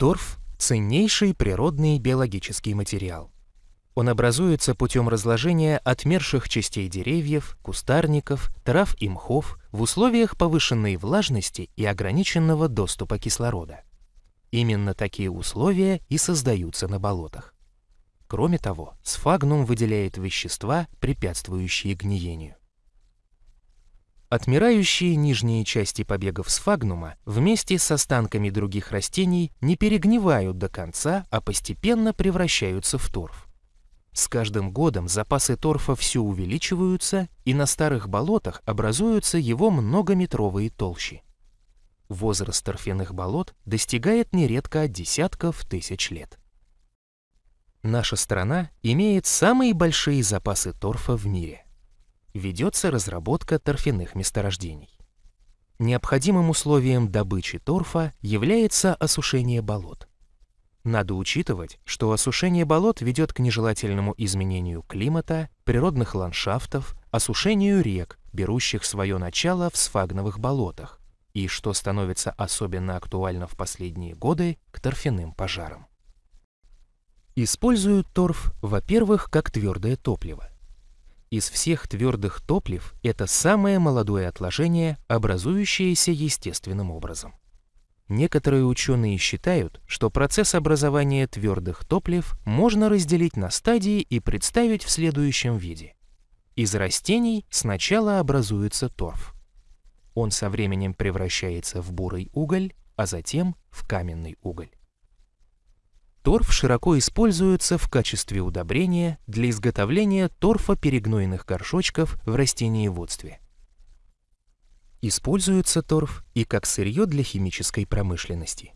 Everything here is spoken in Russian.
Торф – ценнейший природный биологический материал. Он образуется путем разложения отмерших частей деревьев, кустарников, трав и мхов в условиях повышенной влажности и ограниченного доступа кислорода. Именно такие условия и создаются на болотах. Кроме того, сфагнум выделяет вещества, препятствующие гниению. Отмирающие нижние части побегов сфагнума вместе с останками других растений не перегнивают до конца, а постепенно превращаются в торф. С каждым годом запасы торфа все увеличиваются, и на старых болотах образуются его многометровые толщи. Возраст торфяных болот достигает нередко десятков тысяч лет. Наша страна имеет самые большие запасы торфа в мире. Ведется разработка торфяных месторождений. Необходимым условием добычи торфа является осушение болот. Надо учитывать, что осушение болот ведет к нежелательному изменению климата, природных ландшафтов, осушению рек, берущих свое начало в сфагновых болотах, и, что становится особенно актуально в последние годы, к торфяным пожарам. Используют торф, во-первых, как твердое топливо. Из всех твердых топлив это самое молодое отложение, образующееся естественным образом. Некоторые ученые считают, что процесс образования твердых топлив можно разделить на стадии и представить в следующем виде. Из растений сначала образуется торф. Он со временем превращается в бурый уголь, а затем в каменный уголь. Торф широко используется в качестве удобрения для изготовления торфоперегнойных горшочков в растениеводстве. Используется торф и как сырье для химической промышленности.